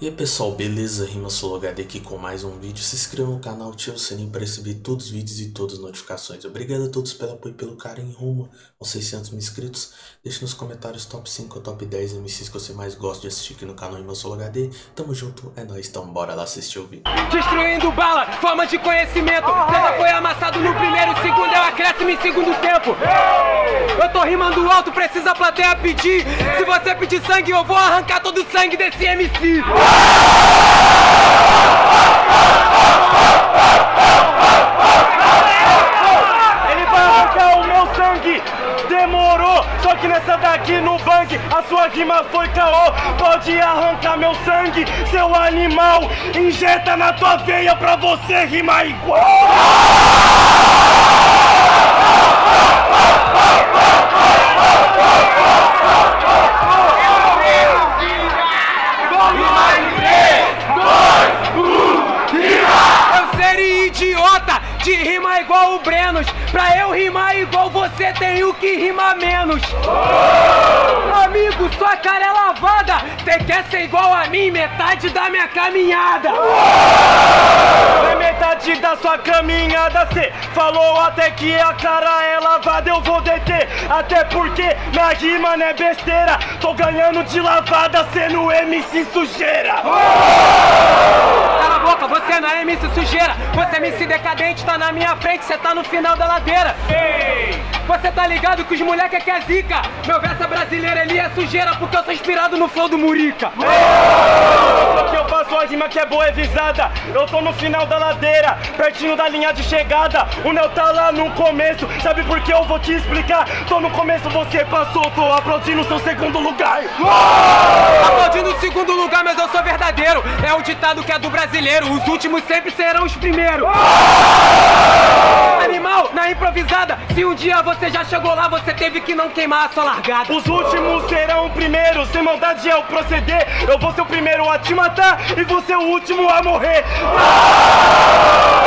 E aí pessoal, beleza? Rima HD aqui com mais um vídeo. Se inscreva no canal, ative o sininho para receber todos os vídeos e todas as notificações. Obrigado a todos pelo apoio e pelo carinho rumo aos 600 mil inscritos. Deixe nos comentários top 5 ou top 10 MCs que você mais gosta de assistir aqui no canal Rima HD. Tamo junto, é nóis, então bora lá assistir o vídeo. Destruindo bala, forma de conhecimento. César foi amassado no primeiro, segundo é o acréscimo em segundo tempo. Eu tô rimando alto, precisa a plateia pedir. Se você pedir sangue, eu vou arrancar todo o sangue desse MC. Ele vai arrancar o meu sangue. Demorou, só que nessa daqui no bang A sua rima foi caô. Pode arrancar meu sangue, seu animal. Injeta na tua veia pra você rimar igual caminhada. Na metade da sua caminhada cê falou até que a cara é lavada Eu vou deter, até porque minha rima não é besteira Tô ganhando de lavada sendo MC sujeira Cala a boca, você não é MC sujeira. Você é MC decadente, tá na minha frente, cê tá no final da ladeira. Ei! Você tá ligado que os moleque é que é zica. Meu verso é brasileiro, ele é sujeira, porque eu sou inspirado no flow do Murica. Que eu faço a rima que é boa e visada Eu tô no final da ladeira, pertinho da linha de chegada O Neo tá lá no começo, sabe por que eu vou te explicar? Tô no começo, você passou, tô aplaudindo seu segundo lugar Aplaudindo o segundo lugar, mas eu sou verdadeiro. É o ditado que é do brasileiro. Os últimos sempre serão os primeiros. Animal, na improvisada. Se um dia você já chegou lá, você teve que não queimar a sua largada. Os últimos serão primeiros, sem maldade é o proceder. Eu vou ser o primeiro a te matar e você o último a morrer.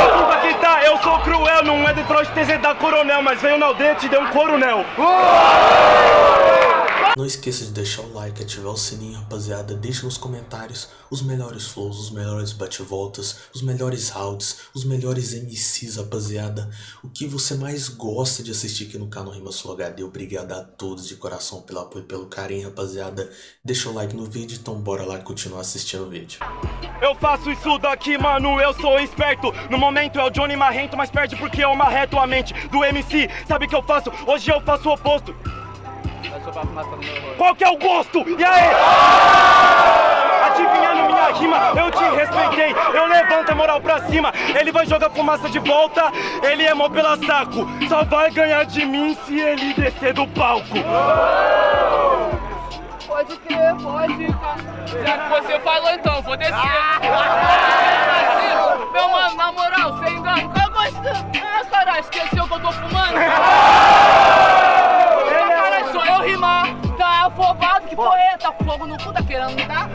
Desculpa que tá, eu sou cruel, não é Detroit TZ da Coronel, mas veio na aldeia e deu um coronel. Não esqueça de deixar o like, ativar o sininho, rapaziada. Deixe nos comentários os melhores flows, os melhores bate-voltas, os melhores rounds, os melhores MCs, rapaziada. O que você mais gosta de assistir aqui no canal Rima Sul HD. Obrigado a todos de coração pelo apoio e pelo carinho, rapaziada. Deixa o like no vídeo, então bora lá continuar assistindo o vídeo. Eu faço isso daqui, mano, eu sou esperto No momento é o Johnny Marrento, mas perde porque eu marreto a mente do MC Sabe o que eu faço? Hoje eu faço o oposto Qual que é o gosto? E aí? Adivinhando minha rima, eu te respeitei Eu levanto a moral pra cima Ele vai jogar fumaça de volta Ele é mó pela saco Só vai ganhar de mim se ele descer do palco Pode crer, pode. Já que você falou então, vou descer. Assim, meu mano, na moral, sem engano, eu gosto. Ah, caralho, esqueceu que eu tô fumando? no cu, tá querendo me dar?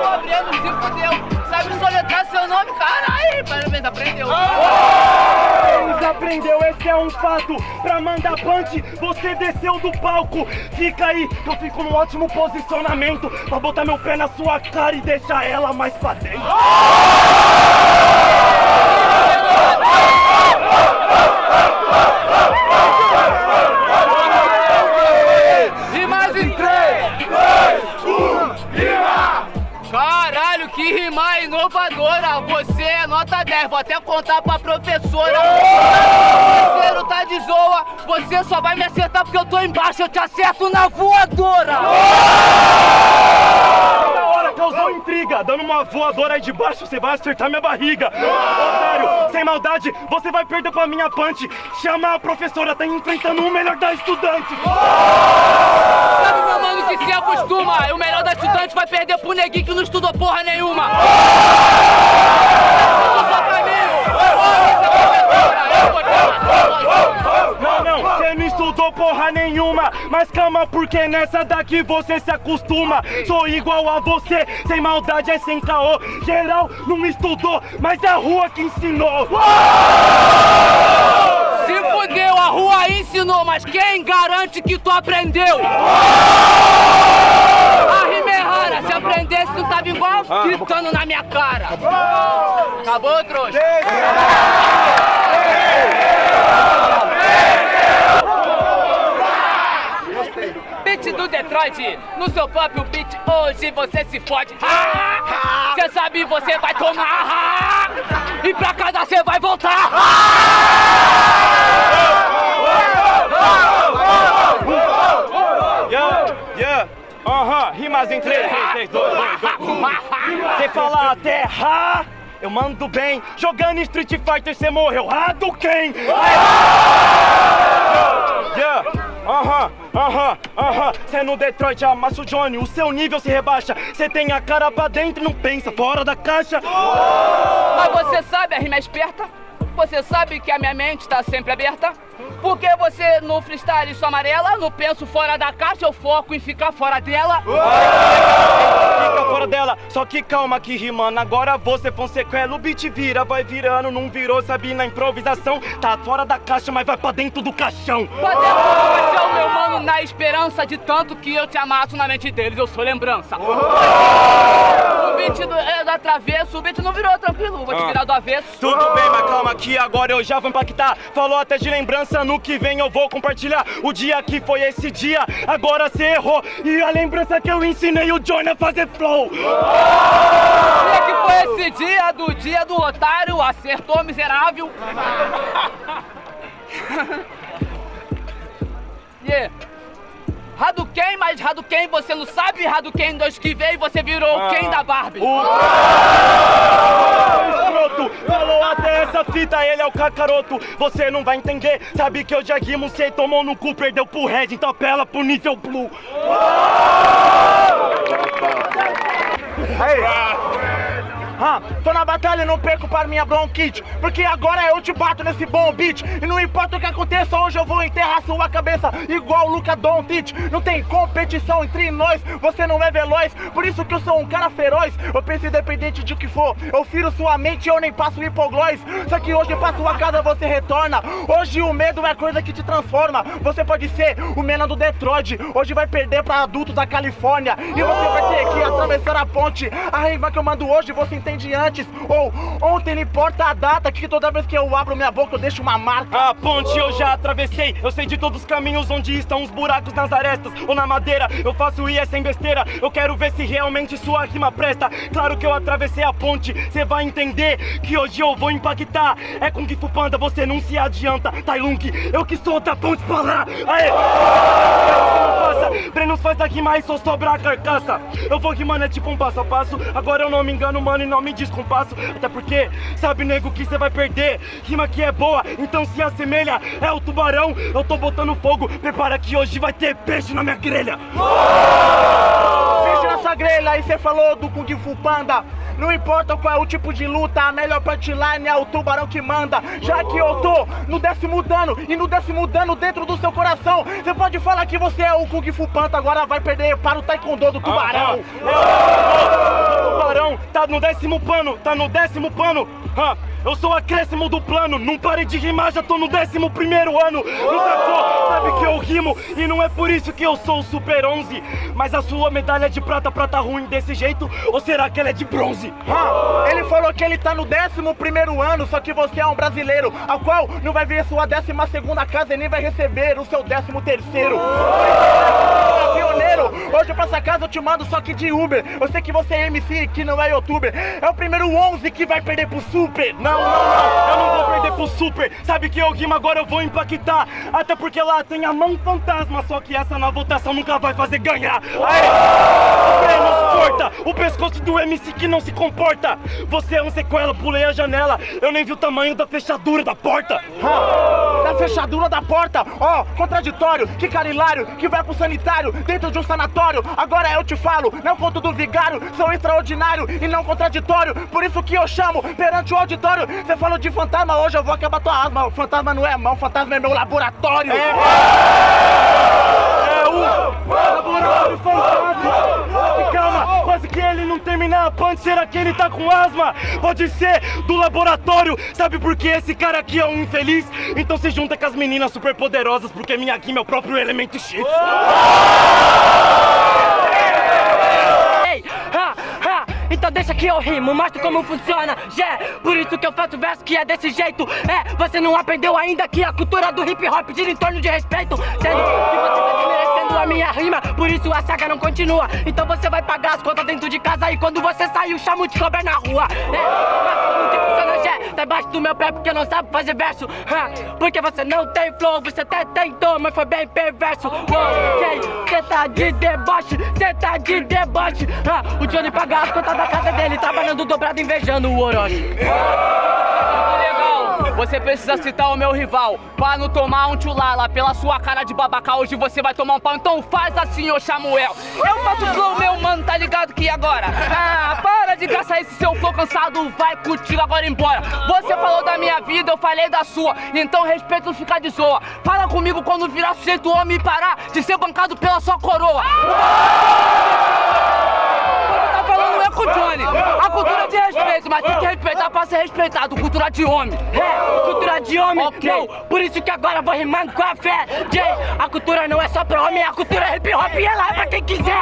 Tô abrindo, se fudeu. Sabe soletrar seu nome? Caralho, parabéns, aprendeu. Eles aprendeu, esse é um fato Pra mandar punch, você desceu do palco Fica aí, que eu fico num ótimo posicionamento Pra botar meu pé na sua cara e deixar ela mais pra dentro nota 10, vou até contar pra professora. O parceiro tá de zoa, você só vai me acertar porque eu tô embaixo, eu te acerto na voadora! Toda hora causou intriga Dando uma voadora aí de baixo, você vai acertar minha barriga Otário, sem maldade, você vai perder pra minha punch Chama a professora, tá enfrentando o melhor da estudante Sabe, meu mano, que se acostuma? O melhor da estudante vai perder pro neguinho que não estudou porra nenhuma pra mim! Eu vou te matar, Não, não, você não estudou porra nenhuma Mas calma, porque nessa daqui você se acostuma Sou igual a você, sem maldade é sem caô Geral não estudou, mas é a rua que ensinou Se fudeu, a rua ensinou, mas quem garante que tu aprendeu? A rima é rara, se aprendesse não tava igual, gritando na minha cara. Acabou, trouxa? Beat do Detroit, no seu próprio beat, hoje você se fode. Cê sabe, você vai tomar. E pra casa você vai voltar. Yeah, yeah, aham, rimas em 3, 3, 2, 2, 2. Você fala até ha, eu mando bem. Jogando Street Fighter cê morreu, Hadouken! Yeah, aham. Cê no Detroit amassa o Johnny, o seu nível se rebaixa. Cê tem a cara pra dentro e não pensa, fora da caixa. Mas você sabe a rima é esperta? Você sabe que a minha mente tá sempre aberta? Porque você no freestyle sou amarela, no penso fora da caixa, eu foco em ficar fora dela. Fica fora dela, só que calma que rimando Agora você Fonsequela, o beat vira, vai virando Não virou, sabe, na improvisação Tá fora da caixa, mas vai pra dentro do caixão Pra dentro do caixão, meu mano, na esperança de tanto que eu te amasso na mente deles, eu sou lembrança. O beat do, é da travesso, o beat não virou tranquilo, vou te virar do avesso. Tudo bem, mas calma que agora eu já vou impactar Falou até de lembrança, no que vem eu vou compartilhar O dia que foi esse dia, agora cê errou E a lembrança que eu ensinei o Johnny a fazer flow Dia que foi esse dia do dia do otário, acertou miserável. yeah. Hadouken, mas Hadouken você não sabe, Hadouken 2 que veio, você virou o Ken da Barbie. escroto Falou até essa fita, ele é o cacaroto Você não vai entender, sabe que eu já rimo Cê tomou no cu, perdeu pro Red, então apela pro nível Blue Aí. Ah, tô na batalha e não perco para minha bronquite. Porque agora eu te bato nesse bom beat. E não importa o que aconteça, hoje eu vou enterrar sua cabeça Igual o Luca Doncic. Não tem competição entre nós, você não é veloz. Por isso que eu sou um cara feroz. Eu penso independente de o que for. Eu firo sua mente e eu nem passo hipoglós. Só que hoje pra sua casa você retorna. Hoje o medo é coisa que te transforma. Você pode ser o menino do Detroit. Hoje vai perder pra adulto da Califórnia. E você vai ter que atravessar a ponte. A rima que eu mando hoje você entende antes. Ou ontem não importa a data Que toda vez que eu abro minha boca eu deixo uma marca. A ponte eu já atravessei. Eu sei de todos os caminhos onde estão os buracos nas arestas Ou na madeira, eu faço IE sem besteira. Eu quero ver se realmente sua rima presta. Claro que eu atravessei a ponte. Cê vai entender que hoje eu vou impactar. É com Fu Panda, você não se adianta. Tai Lung, eu que sou da ponte pra lá. Aê! Brenos faz a rima e só sobra a carcaça. Eu vou rimando é tipo um passo a passo. Agora eu não me engano, mano, e não me descompasso Até porque, sabe, nego, que você vai perder. Rima que é boa, então se assemelha É o tubarão, eu tô botando fogo Prepara que hoje vai ter peixe na minha grelha. Peixe na sua grelha, e você falou do Kung Fu Panda não importa qual é o tipo de luta, a melhor punchline é o tubarão que manda. Já que eu tô no décimo dano e no décimo dano dentro do seu coração, você pode falar que você é o Kung Fu Panda, agora vai perder para o Taekwondo do tubarão. O tubarão tá no décimo pano, tá no décimo pano. Ah, eu sou acréscimo do plano, não parei de rimar, já tô no décimo primeiro ano. Não sacou? Sabe rimo e não é por isso que eu sou o Super 11. Mas a sua medalha de prata, prata ruim desse jeito? Ou será que ela é de bronze? Ele falou que ele tá no décimo primeiro ano, só que você é um brasileiro, ao qual não vai ver sua décima segunda casa e nem vai receber o seu décimo terceiro. É pioneiro, hoje pra essa casa eu te mando só que de Uber. Eu sei que você é MC, que não é youtuber. É o primeiro 11 que vai perder pro Super. Não, não, não, eu não vou Super. Sabe que eu rimo agora eu vou impactar. Até porque lá tem a mão fantasma, só que essa na votação nunca vai fazer ganhar. Aê! O pescoço do MC que não se comporta. Você é um sequela, pulei a janela. Eu nem vi o tamanho da fechadura da porta. Ah, da fechadura da porta. Ó, oh, contraditório, que cara hilário, que vai pro sanitário dentro de um sanatório. Agora eu te falo, não conto do vigário, sou extraordinário e não contraditório. Por isso que eu chamo perante o auditório. Você falou de fantasma, hoje eu vou acabar tua asma. O fantasma não é mão, o fantasma é meu laboratório. É, é o laboratório fantasma. Quase que ele não terminar a punch, será que ele tá com asma? Pode ser do laboratório, sabe por que esse cara aqui é um infeliz? Então se junta com as meninas super poderosas, porque minha Kim é o próprio elemento X. Hey, ha, ha. Então deixa que eu rimo, mostro como funciona Yeah, por isso que eu faço verso que é desse jeito É, você não aprendeu ainda que a cultura do hip hop gira em torno de respeito Sendo que você tá a minha rima Por isso a saga não continua. Então você vai pagar as contas dentro de casa E quando você sair, chamo de cobra na rua. É, tá embaixo do meu pé porque não sabe fazer verso. Porque você não tem flow, você até tentou, mas foi bem perverso. Ok, cê tá de deboche, cê tá de deboche. O Johnny paga as contas da casa dele Trabalhando dobrado, invejando o Orochi você precisa citar o meu rival. Pra não tomar um tchulala pela sua cara de babaca. Hoje você vai tomar um pau, então faz assim, ô Samuel. Eu faço flow, meu mano, tá ligado que agora? Ah, para de gastar esse seu flow cansado, vai contigo agora embora. Você falou da minha vida, eu falei da sua. Então respeito não ficar de zoa. Fala comigo quando virar sujeito homem e parar De ser bancado pela sua coroa com o Johnny. A cultura de respeito, mas tem que respeitar pra ser respeitado. Cultura de homem. É, cultura de homem, Ok. não, por isso que agora vou rimando com a fé Jay, a cultura não é só pra homem, a cultura é hip hop e ela é pra quem quiser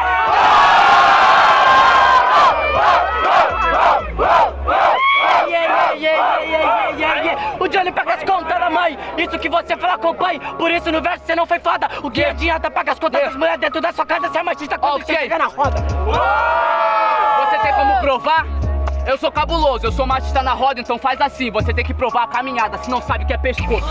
Yeah, yeah, yeah, yeah, yeah, yeah. O Johnny paga as contas da mãe, isso que você fala com o pai, por isso no verso você não foi foda. O que adianta pagar as contas das mulheres dentro da sua casa, você é machista quando Ok. você chega na roda. Como provar? Eu sou cabuloso, eu sou machista na roda, então faz assim. Você tem que provar a caminhada, se não sabe o que é pescoço.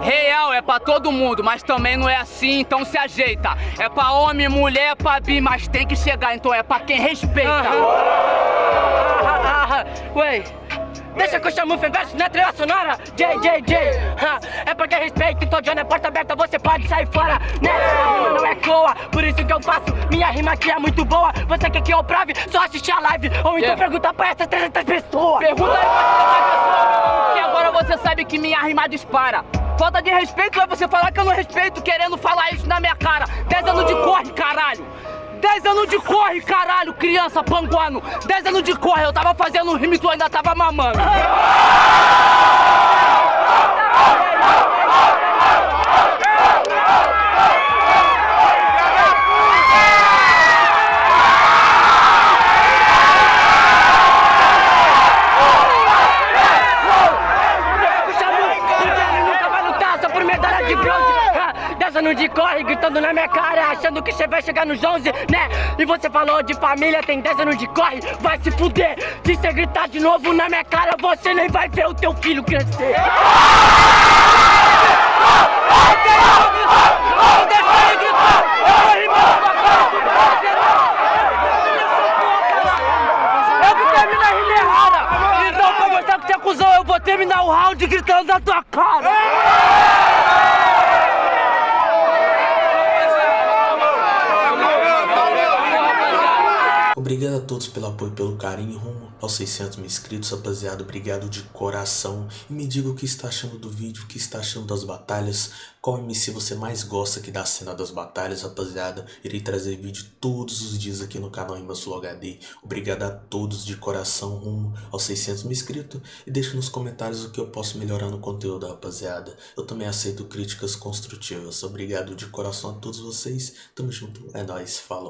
Real é pra todo mundo, mas também não é assim, então se ajeita. É pra homem, mulher, pra bi, mas tem que chegar, então é pra quem respeita. Ué, deixa que eu chamo o verso na trilha sonora J, J, J ah, É porque respeito, então Johnny é porta aberta, você pode sair fora Né, rima não é coa, por isso que eu faço Minha rima aqui é muito boa, você quer que eu prove? Só assistir a live, ou então Yeah. pergunta pra essas 300 pessoas Pergunta aí pra essa pessoa, meu mano, que agora você sabe que minha rima dispara. Falta de respeito é você falar que eu não respeito, querendo falar isso na minha cara. 10 anos de corre, caralho. 10 anos de corre, caralho, criança panguano. 10 anos de corre, eu tava fazendo um rima e tu ainda tava mamando. Puxa muito, porque ele nunca vai lutar só por medalha de bronze Ah, Dessa no de corre, gritando na minha cara Achando que você vai chegar nos 11, né? E você falou de família, tem 10 anos de corre Vai se fuder, se você gritar de novo na minha cara Você nem vai ver o teu filho crescer. Então você cuzão Eu vou terminar o round gritando na tua cara Obrigado a todos pelo apoio pelo carinho rumo aos 600 mil inscritos, rapaziada. Obrigado de coração. E me diga o que está achando do vídeo, o que está achando das batalhas. Qual MC você mais gosta aqui da cena das batalhas, rapaziada. Irei trazer vídeo todos os dias aqui no canal Imasul HD. Obrigado a todos de coração rumo aos 600 mil inscritos. E deixa nos comentários o que eu posso melhorar no conteúdo, rapaziada. Eu também aceito críticas construtivas. Obrigado de coração a todos vocês. Tamo junto. É nóis. Falou.